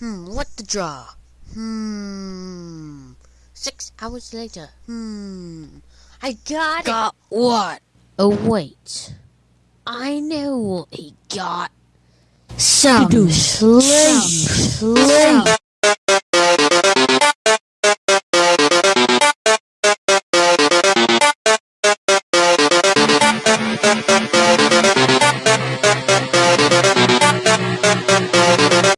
Hmm, what the draw? Hmm. Six hours later. Hmm. I got, got it. what? Oh, wait. I know what he got. Some do sleep. Sleep.